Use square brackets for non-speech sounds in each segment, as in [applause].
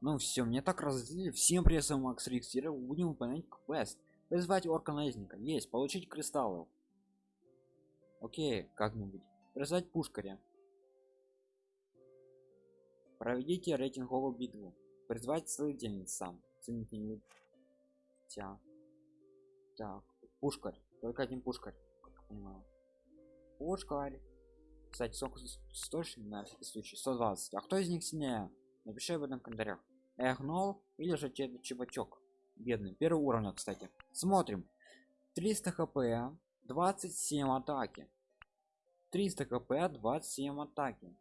ну все мне так разделили всем прессом макс рикс будем выполнять квест. Призвать орка наездника. Есть получить кристаллы. Окей как-нибудь. Призвать пушкаря. Проведите рейтинговую битву призвать целительниц сам. Целительница. Так пушкарь. Только один пушкарь как я понимаю. Пушкарь. Кстати сколько 100 на всякий случай 120 а кто из них сильнее напиши об этом в комментариях. Эгнол или же тебе чебачок. Бедный. Первый уровень кстати. Смотрим. 300 хп 27 атаки. 300 хп 27 атаки.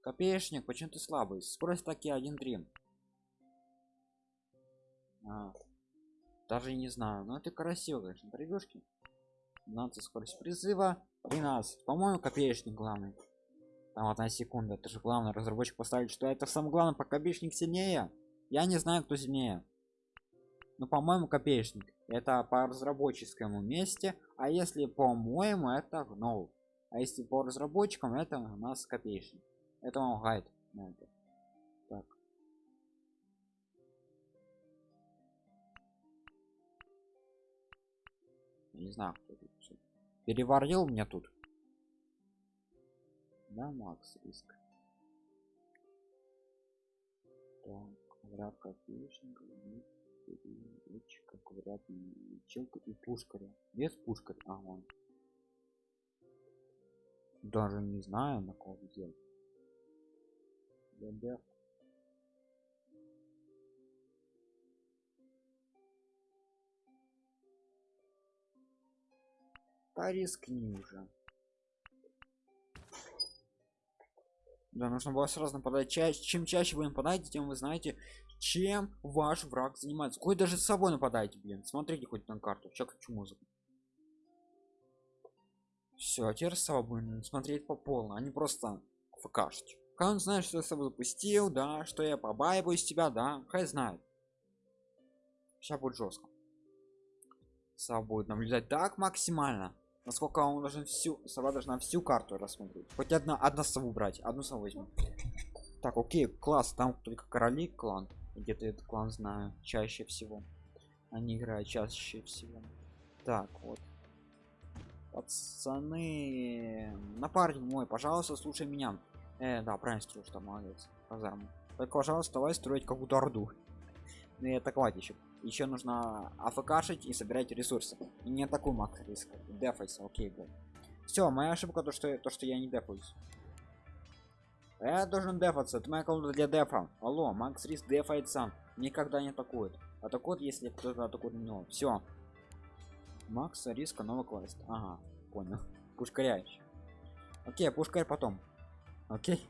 Копеечник почему ты слабый? Скорость таки 1.3 а, даже не знаю но это красиво конечно прибежки 12 скорость призыва. 13 по-моему копеечник главный там одна секунда это же главное разработчик поставить что это самое главное по копеечник сильнее. Я не знаю кто сильнее. Но по-моему копеечник. Это по разработческому месте а если по-моему это гнол а если по разработчикам это у нас копеечник. Это вам гайд так. Не знаю кто тут переварил меня тут да макс риск так квадрат копеечника переводчика квадрат лечилка и пушкаря. Без пушкарь? А он даже не знаю на кого делать ДД да рискни уже да нужно было сразу нападать. Чаще чем чаще вы нападаете тем вы знаете чем ваш враг занимается. Хоть даже с собой нападайте блин. Смотрите хоть на карту. Сейчас хочу музыку все теперь с собой будем смотреть по полной а не просто фкшить. Как он знает что я с собой запустил да что я побаиваюсь тебя да хай знает. Сейчас будет жестко сова будет наблюдать так максимально насколько он должен всю сова должна всю карту рассмотреть хоть одна одна сову брать одну сову возьму. Так окей класс там только короли клан. Где-то этот клан знаю чаще всего. Они играют чаще всего. Так вот. Пацаны напарник мой пожалуйста слушай меня. Э, да правильно строишь там молодец. Казарму только пожалуйста давай строить какую-то орду ну и атаковать еще еще нужно афкашить и собирать ресурсы. И не такой макс риск. Дефайс окей был все моя ошибка то что то что я не дефаюсь. Я должен дефаться это моя комната для дефа. Алло макс риск дефает сам никогда не атакует. Атакует если кто-то атакует него все макс риска новый квест. Ага понял. [laughs] Пушкаряешь окей пушкарь потом. Окей.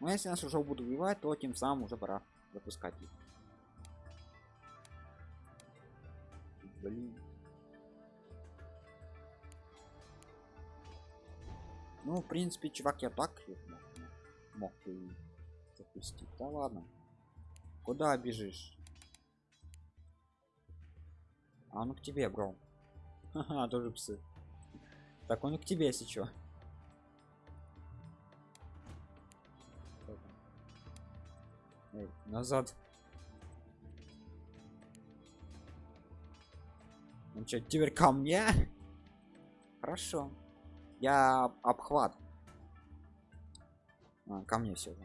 Но если нас уже буду убивать то тем самым уже пора запускать их блин. Ну в принципе чувак я так мог, мог и запустить. Да ладно. Куда бежишь? А ну к тебе бро. Ха [laughs] тоже псы. Так он и к тебе если чё. Эй, назад что теперь ко мне? [laughs] Хорошо. Я обхват. А, ко мне все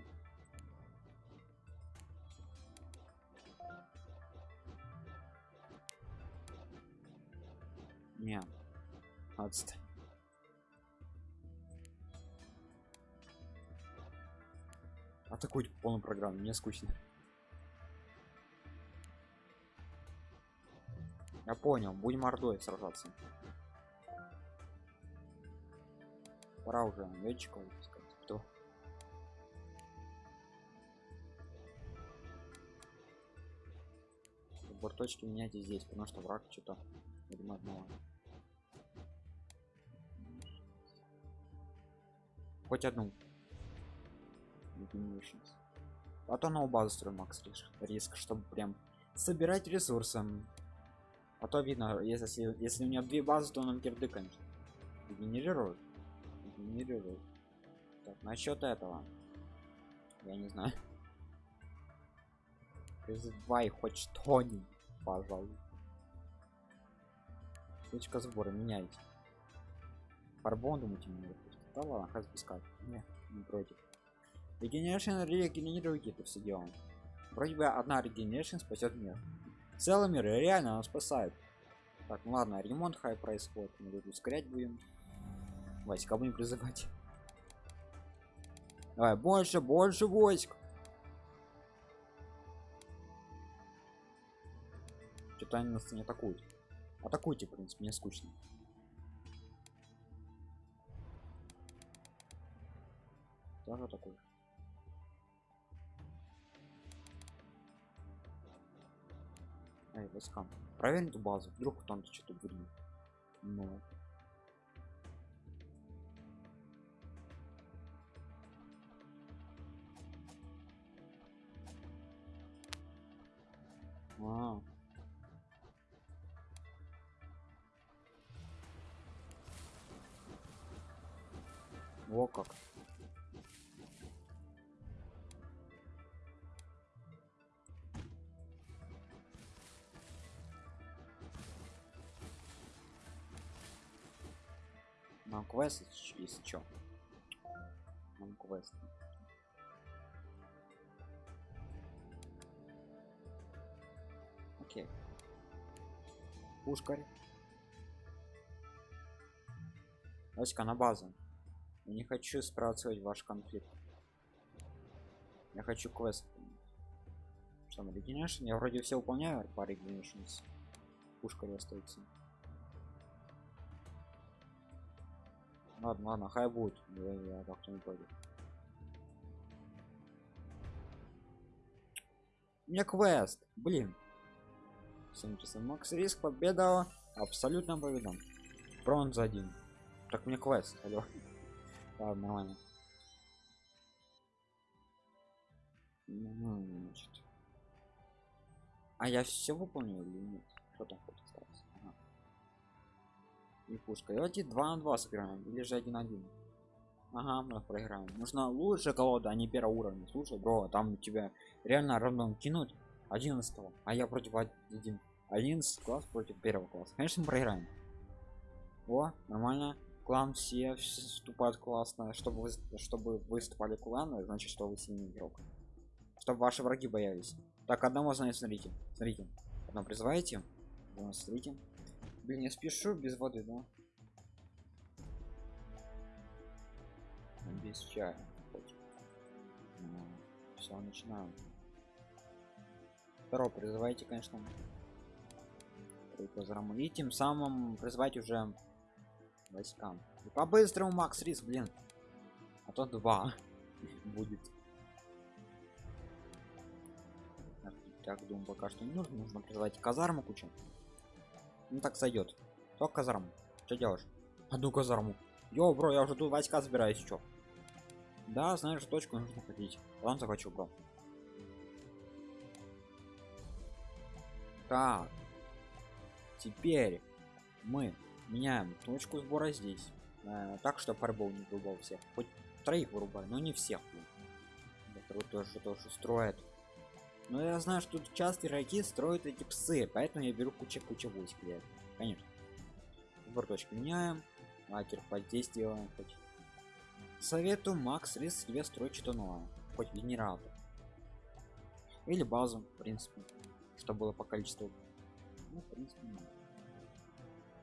не отстань. Атакуйте по полной программе мне скучно я понял будем ордой сражаться. Пора уже летчиков выпускать. Кто? Борточки меняйте здесь потому что враг что-то видимо одного хоть одну. А то новую базу строим макс риск. Чтобы прям собирать ресурсы а то видно если если у меня две базы то он кирды конечно генерирует генерирует так насчет этого Я не знаю. Призывай хоть что-нибудь, пожалуйста. Точка сбора меняйте. Фарбон, думаете, мне Да ладно, хаз пускать. Не, не против. Регенерация регенерируйте это все дело. Вроде бы одна регенерация спасет мир. Целый мир реально она спасает. Так, ну ладно, ремонт хай происходит. Мы тут ускорять будем. Васька будем призывать. Давай, больше, больше войск. Что-то они нас не атакуют. Атакуйте, в принципе, мне скучно. Тоже такой. Эй, войскам. Проверь эту базу. Вдруг там что-то будет. -а, -а. Во как. Нам квест, если чё. Нам квест. Окей. Пушкарь. Давайте-ка на базу. Я не хочу спровоцировать ваш конфликт. Я хочу квест. Что на Regeneration? Я вроде все выполняю по Regenerations. Пушка остается. Ладно, ладно, хай будет. Я, я как-то не пойду. Меня квест. Блин. Всем часов Макс Риск победа. Абсолютно победа. Бронза один. Так мне квест. Алло. [laughs] Ладно, нормально. А я все выполнил или нет? Что там. И пушка. Давайте 2 на 2 сыграем. Или же 1 на 1. Ага, мы проиграем. Нужна лучше колода, а не первого уровня. Слушай, бро, там у тебя реально рандом кинуть. 11 а я против 1 11 класс против первого класса. Конечно мы проиграем. О нормально. Клан все вступают классно. Чтобы вы чтобы выступали кланы значит что вы сильный игрок. Чтобы ваши враги боялись. Так одного знаю смотрите. Смотрите. Одно призываете. Смотрите блин я спешу без воды да? Без чая ну, все начинаем? Второго призывайте конечно и тем самым призвать уже войскам. И по-быстрому макс риск блин. А то два [laughs] будет. Так думаю пока что не нужно. Нужно призывать казарму кучу ну так сойдет только казарму что делаешь одну казарму Йо, бро, я уже тут войска собираюсь, что? Да, знаешь, точку нужно ходить. Ладно, захочу, бро. Так. Теперь мы меняем точку сбора здесь э, так что фарбол не вырубал всех хоть троих вырубай но не всех который тоже тоже строит но я знаю что тут часто игроки строят эти псы поэтому я беру куча куча войск для конечно. Точки меняем лакер воздействие хоть. Советую макс риск себе строить что новое хоть генератор. Или базу в принципе чтобы было по количеству. Ну, в принципе,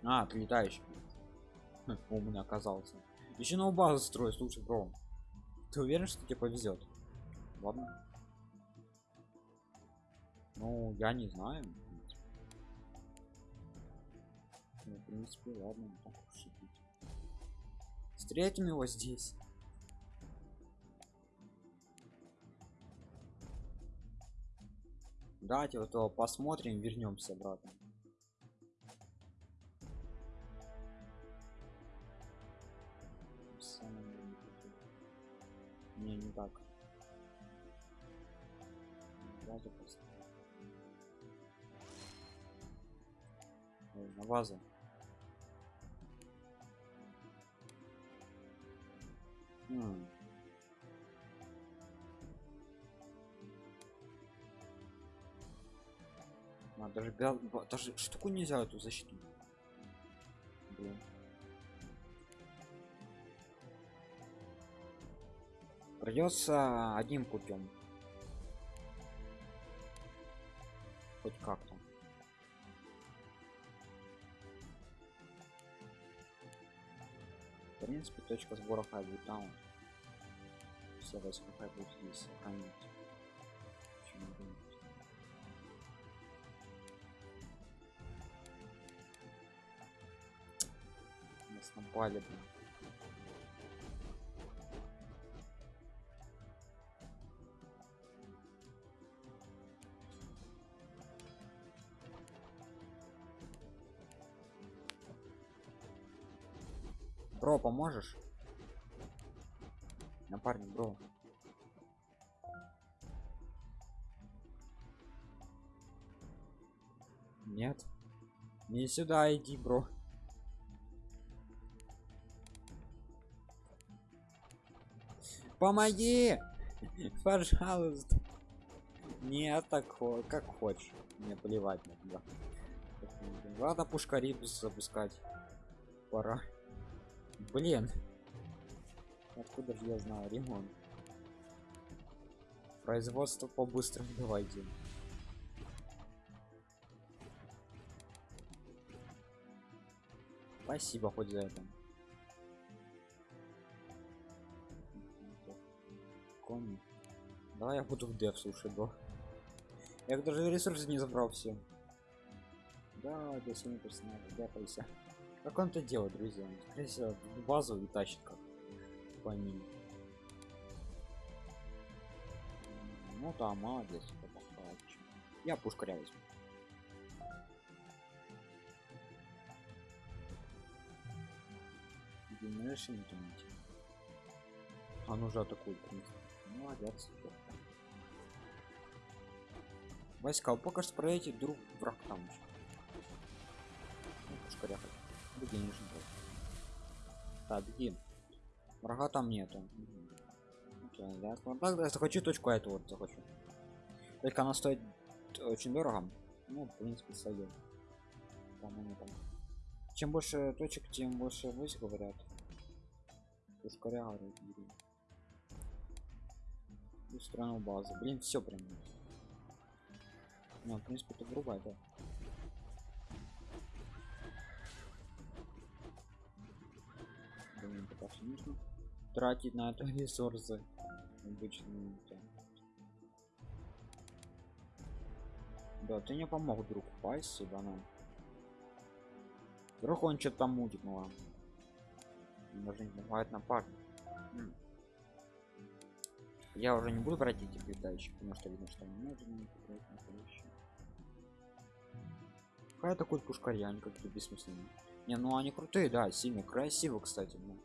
а ты летающий хм, умный оказался еще новую базу строй слушай бро. Ты уверен что тебе повезет? Ладно ну я не знаю ну, в принципе ладно так уж встретим его здесь. Давайте вот его посмотрим вернемся обратно. Не не так. Базу Э, на базу. Хм. А, даже, даже штуку нельзя эту защиту. Блин. Придется одним путем. Хоть как-то. Принципе, точка сбора будет там. Все хай будут здесь сохранить. Почему бы? Нас напали, блин. Бро, поможешь? Напарник, бро. Нет. Не сюда иди, бро. Помоги! [laughs] Пожалуйста. Нет, так как хочешь. Мне плевать на тебя. Ладно, пушкарибус запускать. Пора. Блин. Откуда же я знаю ремонт? Производство по-быстрому давайте. Спасибо хоть за это. Кони. Давай я буду в дев, слушай, до. Я даже ресурсы не забрал все. Да, для семи персонажей, дяпайся. Как он это делает, друзья? Он, скорее всего, базу и тащит как по ним. Ну да, молодец. Я пушкаря возьму. Видимо, решение тянуть. А ну же атакует, в. Молодец. Войска, пока что проедете, друг враг там. Ну, пушкаря хоть. Беги, не жди. Так, беги. Врага там нету. Окей, ясно. Так, да, захочу точку эту вот захочу. Только она стоит очень дорого. Ну, в принципе, сойдет. По-моему, там. Чем больше точек, тем больше войск говорят. Бери. Устроил базу. Блин, все прям. Ну, в принципе, это грубо, да. Блин, пока тратить на это [laughs] ресурсы. Обычные. да. Ты не помог, друг. Спасибо нам. Вдруг он что-то там мутит, ну ладно. Даже не бывает напарник. М. Я уже не буду брать этих летающих, потому что видно, что не нужно брать настоящие. Какая такой пушкарь, они как-то бессмысленные. Не, ну они крутые, да, сильные, красиво, кстати. Ну.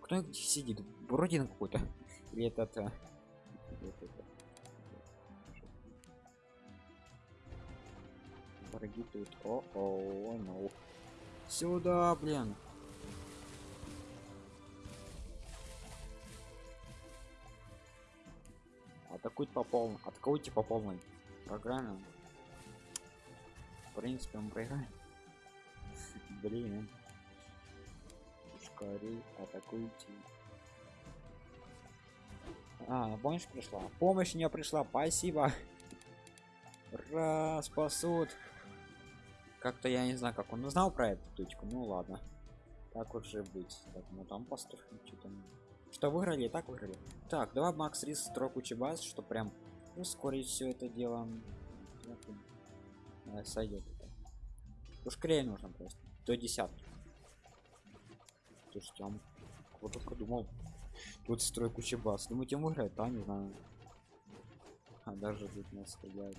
Кто их сидит? Бородин какой-то. [laughs] Или этот... э, этот, э, Враги тут. О, о, ну. Сюда, блин. Атакуйте по полной. Атакуйте по полной программе. В принципе, мы проиграем. Блин. Пушкари, атакуйте. А, помощь пришла. Помощь мне пришла, спасибо. Ура, спасут. Как-то я не знаю, как он узнал про эту точку. Ну ладно. Так уже быть. Так, ну там построим что-то. Что выиграли, так выиграли. Так, давай Макс Рис строку баз, что прям ускорить все это дело. Сойдет это. Ускорее нужно просто. До десятки. Слушайте, он кто только думал. Тут строй куча баз. Думаете, он выиграет? Да, не знаю. А даже тут нас стреляют.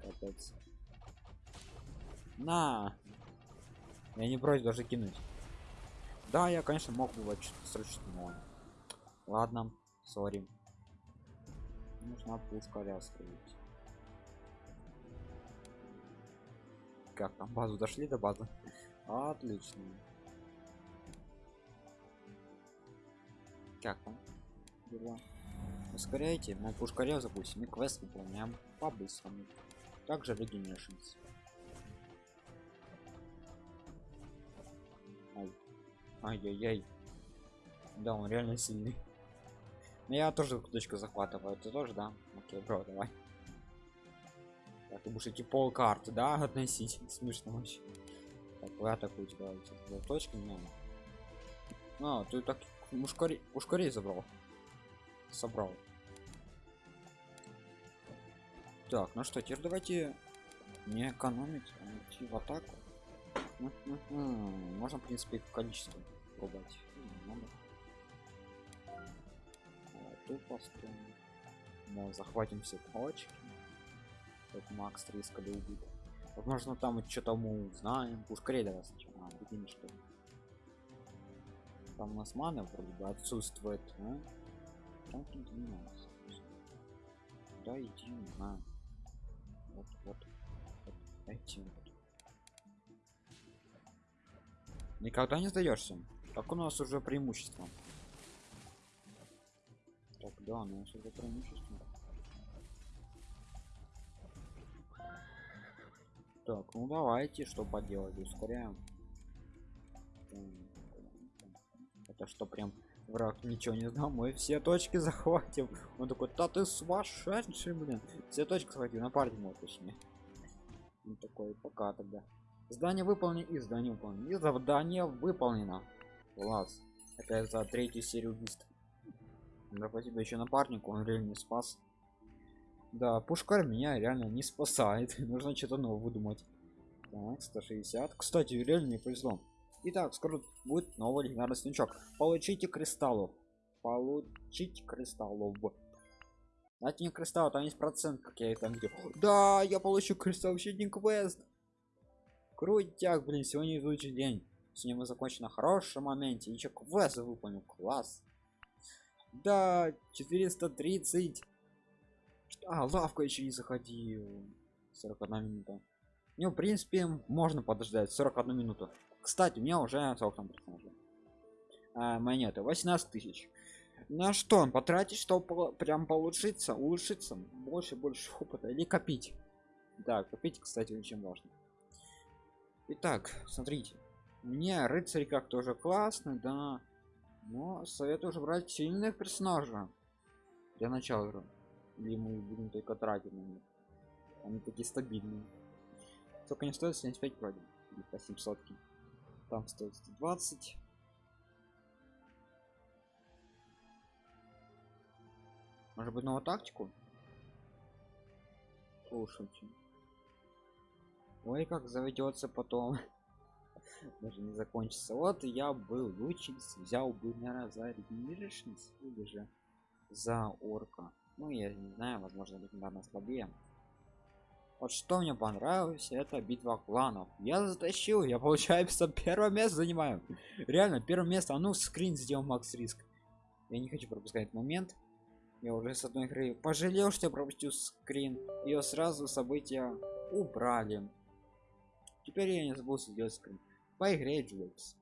Капец. На! Я не против даже кинуть. Да, я, конечно, мог бы вот что-то срочно, но... Ладно, сори. Нужна пушка строить. Как там, базу дошли до базы? Отлично. Как там? Дела? Ускоряйте, мы пушкаря запустим и квест выполняем по-быстрому. также Ай. Ай-яй-яй. Да, он реально сильный. Но я тоже точку захватываю. Ты тоже, да? Окей, бро, давай. Ты будешь эти пол карты, да, относить? Смешно вообще. Так, вы атакуете, давайте. Точки не А, ты так ускорей, ускорей забрал. Собрал. Так, ну что, теперь давайте не экономить, а идти в атаку. Можно, в принципе, количество пробовать. Тут построим. Мы захватим все точки. Как Макс риска убит. Возможно, там что-то мы узнаем. Ускорей давай сначала. Бегим, что. Там у нас мана вроде бы отсутствует. А? Там занимался. Да, иди, знаю. Вот, вот. вот. Эти вот. Никогда не сдаешься. Так у нас уже преимущество. Так, да, у нас уже преимущество. Так, ну давайте, что поделать, ускоряем. Это что, прям враг ничего не знал, мы все точки [laughs] захватим. Он такой, да ты сумасшедший, блин. Все точки захватил, на паре мой точнее. Такой, пока тогда. Здание выполнено и здание выполнено. И задание выполнено. Класс. Это за третью серию убийств. Да спасибо еще напарнику, он реально спас. Да, пушкар меня реально не спасает. [laughs] Нужно что-то новое выдумать. Так, 160. Кстати, реально не повезло. Итак, скоро будет новый легендарный снячок. Получите кристаллов. Получить кристаллов. Дайте мне кристалл, там есть процент, как я и там видел. Да, я получу кристалл щитник квест. Крутяк, блин, сегодня изучий день. Сегодня мы закончим на хорошем моменте. Еще квест выполнил. Класс. Да, 430. А, лавка еще не заходил. 41 минута. Ну, в принципе, можно подождать 41 минуту. Кстати, у меня уже сколько там персонажей? А, монеты 18 тысяч. На что он потратить, чтобы прям получиться, улучшиться, больше больше опыта или копить? Да, копить, кстати, очень важно. Итак, смотрите. Мне рыцарь как тоже классно, да. Но советую уже брать сильных персонажа для начала игры. Или мы будем только тратить на них. Они такие стабильные. Только не стоит 75 вроде. Или по 700 -ки. Там стоит 120. Может быть новую тактику? Слушайте. Ой, как заведется потом. [laughs] Даже не закончится. Вот я был лучниц, взял бы на за регенеришнс или же за орка. Ну, я не знаю, возможно, легендарно слабее. Вот что мне понравилось, это битва кланов. Я затащил, я получается первое место занимаю. Реально, первое место. А ну, скрин сделал Макс Риск. Я не хочу пропускать момент. Я уже с одной игры пожалел, что я пропустил скрин. Ее сразу события убрали. Теперь я не забыл сделать скрин. По игре Джуэлс.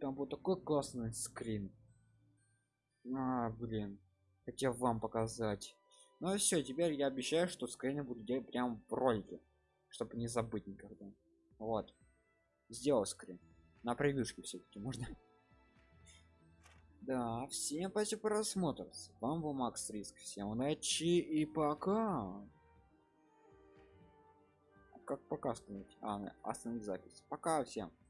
Там был такой классный скрин. А, блин. Хотел вам показать. Ну и все, теперь я обещаю, что скрины буду делать прям в ролике. Чтобы не забыть никогда. Вот. Сделал скрин. На превьюшке все-таки можно. Да, всем спасибо просмотр. С вами был Макс Риск. Всем удачи и пока как пока сказать а остановить запись пока всем